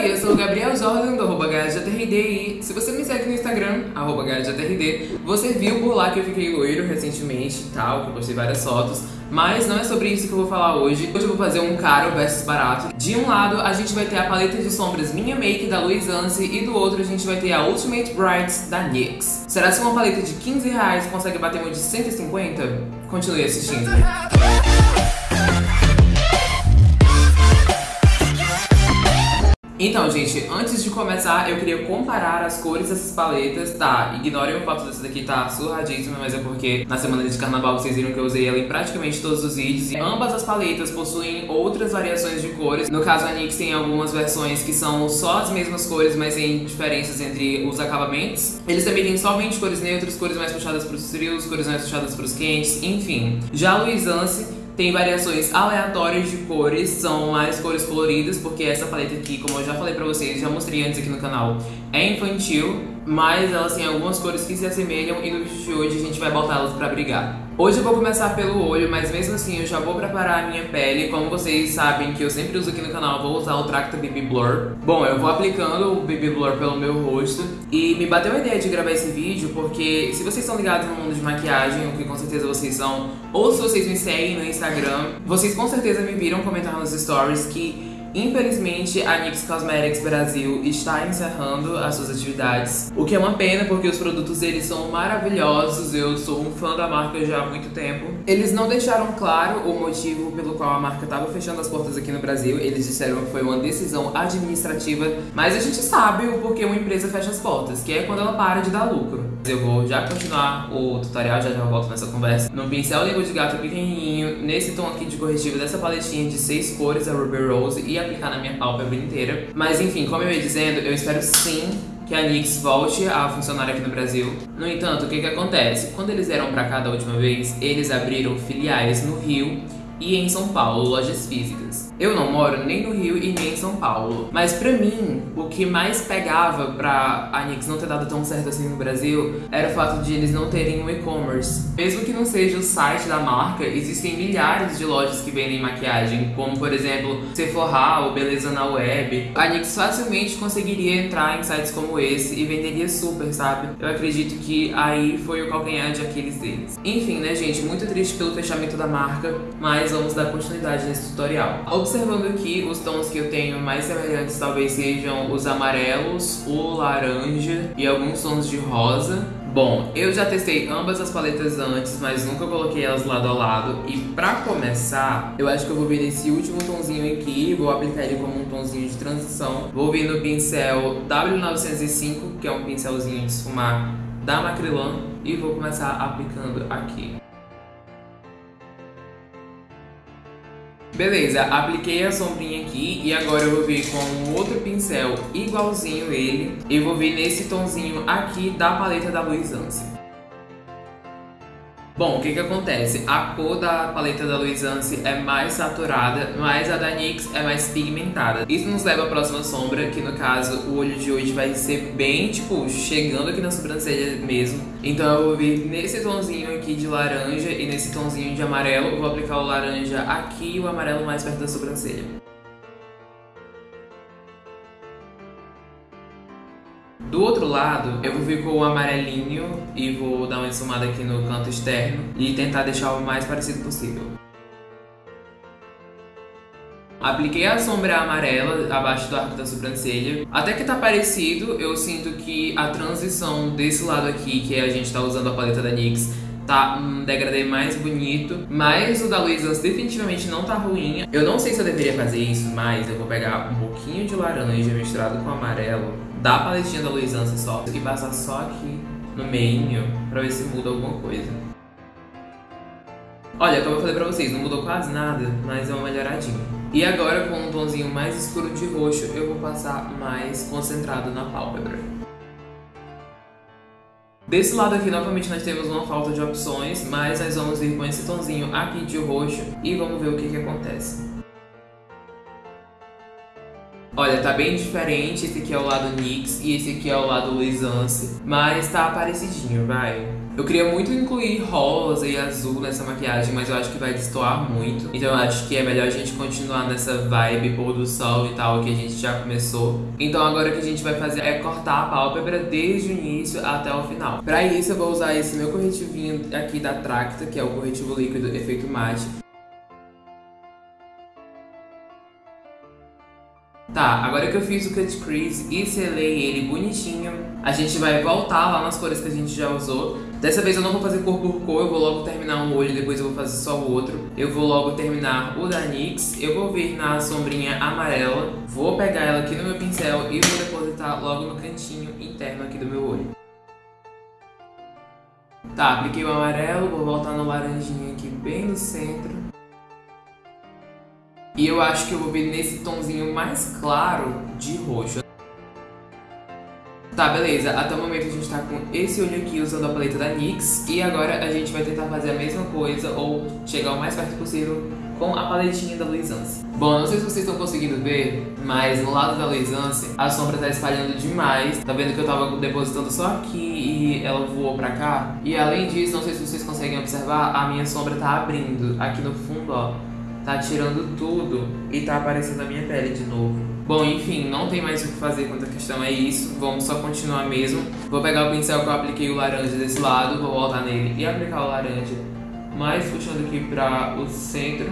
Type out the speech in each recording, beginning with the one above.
Oi, eu sou o Gabriel Jordan do arroba GajaTRD e se você me segue no Instagram, arroba GajaTRD, você viu por lá que eu fiquei loiro recentemente e tal, que eu postei várias fotos, mas não é sobre isso que eu vou falar hoje. Hoje eu vou fazer um caro versus barato. De um lado, a gente vai ter a paleta de sombras Minha Make da Louis Anse e do outro a gente vai ter a Ultimate Brights da NYX. Será que uma paleta de 15 reais consegue bater uma de 150? Continue assistindo. Então, gente, antes de começar, eu queria comparar as cores dessas paletas. Tá, ignorem o fato dessa daqui tá surradíssima, mas é porque na semana de carnaval vocês viram que eu usei ela em praticamente todos os vídeos. E ambas as paletas possuem outras variações de cores. No caso, a NYX tem algumas versões que são só as mesmas cores, mas tem diferenças entre os acabamentos. Eles também têm somente cores neutras, cores mais puxadas para os frios, cores mais puxadas para os quentes, enfim. Já a Louis Anse tem variações aleatórias de cores, são mais cores coloridas, porque essa paleta aqui, como eu já falei pra vocês, já mostrei antes aqui no canal, é infantil, mas elas têm algumas cores que se assemelham e no vídeo de hoje a gente vai botá-las pra brigar. Hoje eu vou começar pelo olho, mas mesmo assim eu já vou preparar a minha pele. Como vocês sabem que eu sempre uso aqui no canal, vou usar o Tracta BB Blur. Bom, eu vou aplicando o BB Blur pelo meu rosto. E me bateu a ideia de gravar esse vídeo porque se vocês são ligados no mundo de maquiagem, o que com certeza vocês são, ou se vocês me seguem no Instagram, vocês com certeza me viram comentar nos stories que Infelizmente, a NYX Cosmetics Brasil está encerrando as suas atividades, o que é uma pena porque os produtos deles são maravilhosos, eu sou um fã da marca já há muito tempo. Eles não deixaram claro o motivo pelo qual a marca estava fechando as portas aqui no Brasil, eles disseram que foi uma decisão administrativa, mas a gente sabe o porquê uma empresa fecha as portas, que é quando ela para de dar lucro. Eu vou já continuar o tutorial, já já volto nessa conversa. No pincel língua de gato pequenininho, nesse tom aqui de corretivo dessa paletinha de seis cores, a Ruby Rose, e aplicar na minha pálpebra inteira. Mas enfim, como eu ia dizendo, eu espero sim que a NYX volte a funcionar aqui no Brasil. No entanto, o que que acontece? Quando eles vieram pra cá da última vez, eles abriram filiais no Rio e em São Paulo, lojas físicas. Eu não moro nem no Rio e nem em São Paulo, mas pra mim, o que mais pegava pra a Nix não ter dado tão certo assim no Brasil era o fato de eles não terem um e-commerce. Mesmo que não seja o site da marca, existem milhares de lojas que vendem maquiagem, como por exemplo Sephora ou Beleza na Web. A Nix facilmente conseguiria entrar em sites como esse e venderia super, sabe? Eu acredito que aí foi o calcanhar de Aquiles deles. Enfim, né, gente? Muito triste pelo fechamento da marca, mas mas vamos dar continuidade nesse tutorial. Observando aqui, os tons que eu tenho mais semelhantes talvez sejam os amarelos, o laranja e alguns tons de rosa. Bom, eu já testei ambas as paletas antes, mas nunca coloquei elas lado a lado. E pra começar, eu acho que eu vou vir nesse último tonzinho aqui, vou aplicar ele como um tonzinho de transição. Vou vir no pincel W905, que é um pincelzinho de esfumar da Macrylan, e vou começar aplicando aqui. Beleza, apliquei a sombrinha aqui e agora eu vou vir com um outro pincel igualzinho ele e vou vir nesse tonzinho aqui da paleta da Louis Anse. Bom, o que que acontece? A cor da paleta da Louis é mais saturada, mas a da NYX é mais pigmentada. Isso nos leva à próxima sombra, que no caso o olho de hoje vai ser bem, tipo, chegando aqui na sobrancelha mesmo. Então eu vou vir nesse tonzinho aqui de laranja e nesse tonzinho de amarelo. Vou aplicar o laranja aqui e o amarelo mais perto da sobrancelha. Do outro lado, eu vou vir com o amarelinho e vou dar uma ensumada aqui no canto externo e tentar deixar o mais parecido possível. Apliquei a sombra amarela abaixo do arco da sobrancelha. Até que tá parecido, eu sinto que a transição desse lado aqui, que a gente tá usando a paleta da NYX, tá um degradê mais bonito. Mas o da Luiz definitivamente não tá ruim. Eu não sei se eu deveria fazer isso, mas eu vou pegar um pouquinho de laranja misturado com amarelo da paletinha da Luizança só e passar só aqui no meio pra ver se muda alguma coisa. Olha, como eu falei pra vocês, não mudou quase nada, mas é uma melhoradinha. E agora com um tomzinho mais escuro de roxo, eu vou passar mais concentrado na pálpebra. Desse lado aqui, novamente, nós temos uma falta de opções, mas nós vamos vir com esse tomzinho aqui de roxo e vamos ver o que, que acontece. Olha, tá bem diferente. Esse aqui é o lado NYX e esse aqui é o lado Luisance. Mas tá parecidinho, vai. Eu queria muito incluir rosa e azul nessa maquiagem, mas eu acho que vai destoar muito. Então eu acho que é melhor a gente continuar nessa vibe pôr do sol e tal que a gente já começou. Então agora o que a gente vai fazer é cortar a pálpebra desde o início até o final. Pra isso eu vou usar esse meu corretivinho aqui da Tracta, que é o corretivo líquido efeito mate. Tá, agora que eu fiz o cut crease e selei ele bonitinho, a gente vai voltar lá nas cores que a gente já usou. Dessa vez eu não vou fazer cor por cor, eu vou logo terminar um olho, depois eu vou fazer só o outro. Eu vou logo terminar o da NYX, eu vou vir na sombrinha amarela, vou pegar ela aqui no meu pincel e vou depositar logo no cantinho interno aqui do meu olho. Tá, apliquei o amarelo, vou voltar no laranjinha aqui bem no centro. E eu acho que eu vou vir nesse tomzinho mais claro de roxo. Tá, beleza. Até o momento a gente tá com esse olho aqui usando a paleta da NYX. E agora a gente vai tentar fazer a mesma coisa ou chegar o mais perto possível com a paletinha da Luisance. Bom, não sei se vocês estão conseguindo ver, mas no lado da Luisance a sombra tá espalhando demais. Tá vendo que eu tava depositando só aqui e ela voou pra cá? E além disso, não sei se vocês conseguem observar, a minha sombra tá abrindo aqui no fundo, ó tá tirando tudo e tá aparecendo a minha pele de novo. Bom, enfim, não tem mais o que fazer quanto a questão é isso, vamos só continuar mesmo. Vou pegar o pincel que eu apliquei o laranja desse lado, vou voltar nele e aplicar o laranja mais puxando aqui para o centro.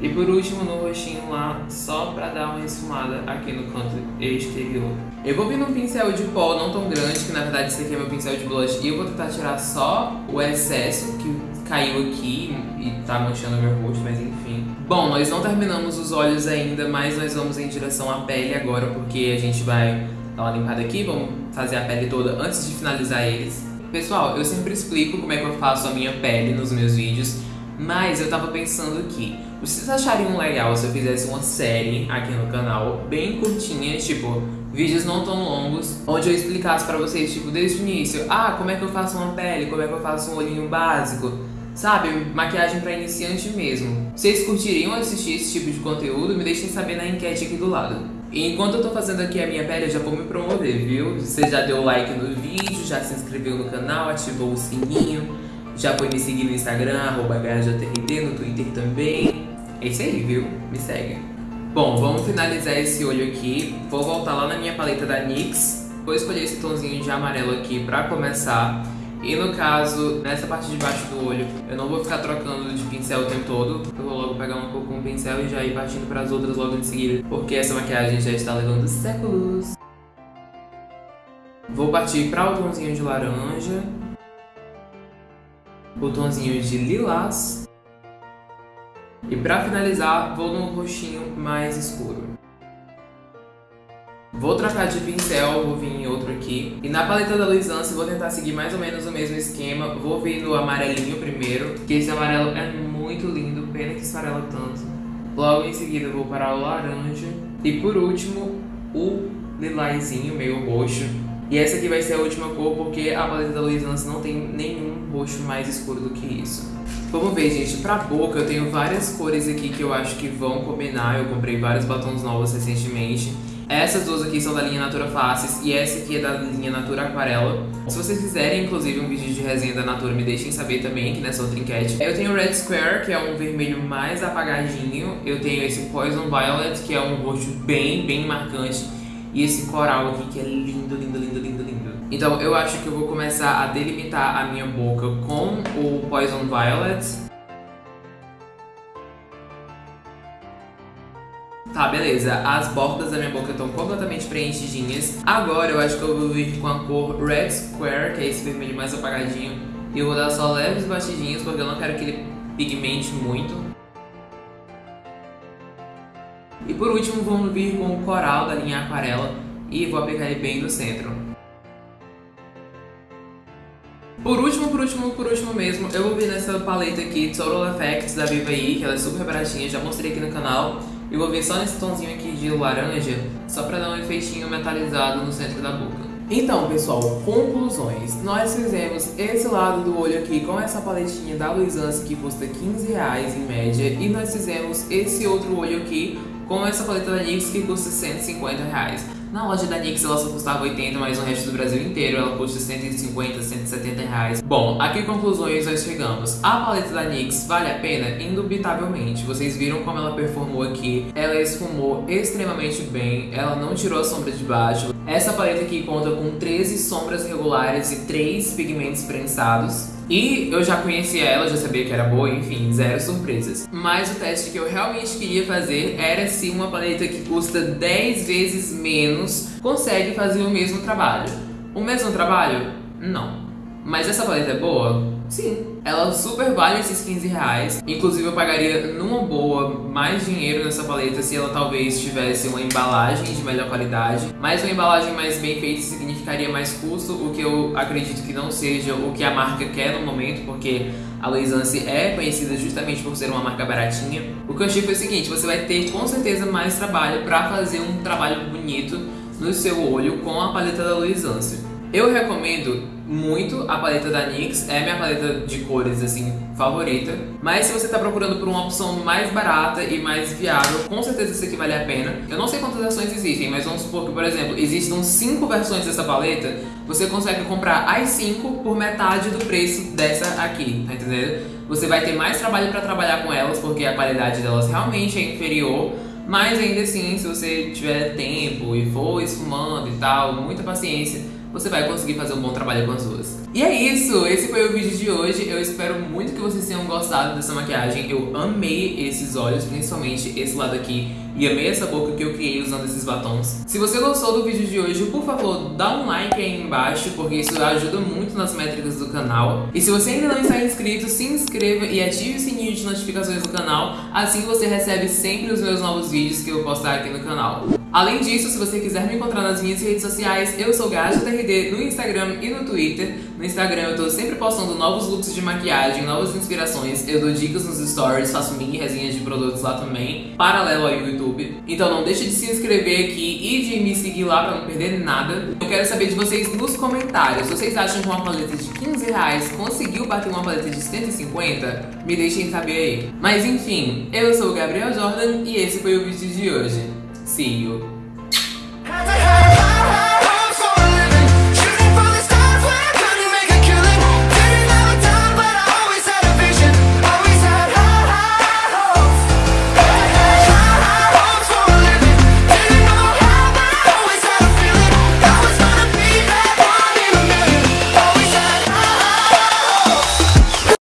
E por último no roxinho lá, só pra dar uma esfumada aqui no canto exterior. Eu vou vir num pincel de pó não tão grande, que na verdade esse aqui é meu pincel de blush, e eu vou tentar tirar só o excesso que caiu aqui e tá manchando meu rosto, mas enfim. Bom, nós não terminamos os olhos ainda, mas nós vamos em direção à pele agora, porque a gente vai dar uma limpada aqui, vamos fazer a pele toda antes de finalizar eles. Pessoal, eu sempre explico como é que eu faço a minha pele nos meus vídeos, mas eu tava pensando aqui, vocês achariam legal se eu fizesse uma série aqui no canal, bem curtinha, tipo, vídeos não tão longos, onde eu explicasse pra vocês, tipo, desde o início, ah, como é que eu faço uma pele, como é que eu faço um olhinho básico, sabe, maquiagem pra iniciante mesmo. Vocês curtiriam assistir esse tipo de conteúdo? Me deixem saber na enquete aqui do lado. E enquanto eu tô fazendo aqui a minha pele, eu já vou me promover, viu? Você já deu like no vídeo, já se inscreveu no canal, ativou o sininho, já foi me seguir no Instagram, arroba no Twitter também. É isso aí, viu? Me segue. Bom, vamos finalizar esse olho aqui. Vou voltar lá na minha paleta da NYX. Vou escolher esse tomzinho de amarelo aqui pra começar. E no caso, nessa parte de baixo do olho, eu não vou ficar trocando de pincel o tempo todo. Eu vou logo pegar uma cor com o pincel e já ir partindo para as outras logo em seguida. Porque essa maquiagem já está levando séculos. Vou partir para o tomzinho de laranja botãozinho de lilás. E para finalizar, vou no roxinho mais escuro. Vou trocar de pincel, vou vir em outro aqui. E na paleta da Luisance vou tentar seguir mais ou menos o mesmo esquema. Vou vir no amarelinho primeiro, que esse amarelo é muito lindo, pena que esfarela tanto. Logo em seguida vou para o laranja. E por último, o lilazinho meio roxo. E essa aqui vai ser a última cor porque a paleta da Luisance não tem nenhum roxo mais escuro do que isso. Vamos ver, gente, pra boca eu tenho várias cores aqui que eu acho que vão combinar. Eu comprei vários batons novos recentemente. Essas duas aqui são da linha Natura Faces e essa aqui é da linha Natura Aquarela. Se vocês quiserem, inclusive, um vídeo de resenha da Natura, me deixem saber também aqui nessa outra enquete. Eu tenho o Red Square, que é um vermelho mais apagadinho. Eu tenho esse Poison Violet, que é um roxo bem, bem marcante. E esse coral aqui que é lindo, lindo, lindo, lindo, lindo. Então eu acho que eu vou começar a delimitar a minha boca com o Poison Violet. Tá, beleza. As bordas da minha boca estão completamente preenchidinhas. Agora eu acho que eu vou vir com a cor Red Square, que é esse vermelho mais apagadinho. E eu vou dar só leves batidinhas, porque eu não quero que ele pigmente muito. E por último vamos vir com o coral da linha aquarela e vou aplicar ele bem no centro. Por último, por último, por último mesmo, eu vou vir nessa paleta aqui, Total Effects da Vivaí, que ela é super baratinha, já mostrei aqui no canal. E vou vir só nesse tomzinho aqui de laranja, só pra dar um efeitinho metalizado no centro da boca. Então, pessoal, conclusões. Nós fizemos esse lado do olho aqui com essa paletinha da Luisance que custa 15 reais em média. E nós fizemos esse outro olho aqui com essa paleta da NYX que custa 150 reais. Na loja da NYX ela só custava 80, mas no resto do Brasil inteiro ela custa 150, 170 reais. Bom, a que conclusões nós chegamos? A paleta da NYX vale a pena? Indubitavelmente. Vocês viram como ela performou aqui. Ela esfumou extremamente bem, ela não tirou a sombra de baixo. Essa paleta aqui conta com 13 sombras regulares e 3 pigmentos prensados. E eu já conhecia ela, já sabia que era boa, enfim, zero surpresas. Mas o teste que eu realmente queria fazer era se uma paleta que custa 10 vezes menos consegue fazer o mesmo trabalho. O mesmo trabalho? Não. Mas essa paleta é boa? Sim. Ela super vale esses 15 reais. Inclusive eu pagaria numa boa mais dinheiro nessa paleta se ela talvez tivesse uma embalagem de melhor qualidade. Mas uma embalagem mais bem feita significaria mais custo, o que eu acredito que não seja o que a marca quer no momento, porque a Luisance é conhecida justamente por ser uma marca baratinha. O que eu achei foi o seguinte, você vai ter com certeza mais trabalho para fazer um trabalho bonito no seu olho com a paleta da Luisance. Eu recomendo muito a paleta da NYX, é minha paleta de cores, assim, favorita. Mas se você tá procurando por uma opção mais barata e mais viável, com certeza isso aqui vale a pena. Eu não sei quantas versões existem, mas vamos supor que, por exemplo, existam 5 versões dessa paleta, você consegue comprar as 5 por metade do preço dessa aqui, tá entendendo? Você vai ter mais trabalho para trabalhar com elas, porque a qualidade delas realmente é inferior, mas ainda assim, se você tiver tempo e for esfumando e tal, muita paciência, você vai conseguir fazer um bom trabalho com as duas. E é isso, esse foi o vídeo de hoje. Eu espero muito que vocês tenham gostado dessa maquiagem. Eu amei esses olhos, principalmente esse lado aqui. E amei essa boca que eu criei usando esses batons. Se você gostou do vídeo de hoje, por favor, dá um like aí embaixo, porque isso ajuda muito nas métricas do canal. E se você ainda não está inscrito, se inscreva e ative o sininho de notificações do canal. Assim você recebe sempre os meus novos vídeos que eu postar aqui no canal. Além disso, se você quiser me encontrar nas minhas redes sociais, eu sou GajaTRD no Instagram e no Twitter. No Instagram eu tô sempre postando novos looks de maquiagem, novas inspirações, eu dou dicas nos stories, faço mini resenhas de produtos lá também, paralelo ao YouTube. Então não deixe de se inscrever aqui e de me seguir lá pra não perder nada. Eu quero saber de vocês nos comentários, vocês acham que uma paleta de 15 reais conseguiu bater uma paleta de 150? Me deixem saber aí. Mas enfim, eu sou o Gabriel Jordan e esse foi o vídeo de hoje. See you.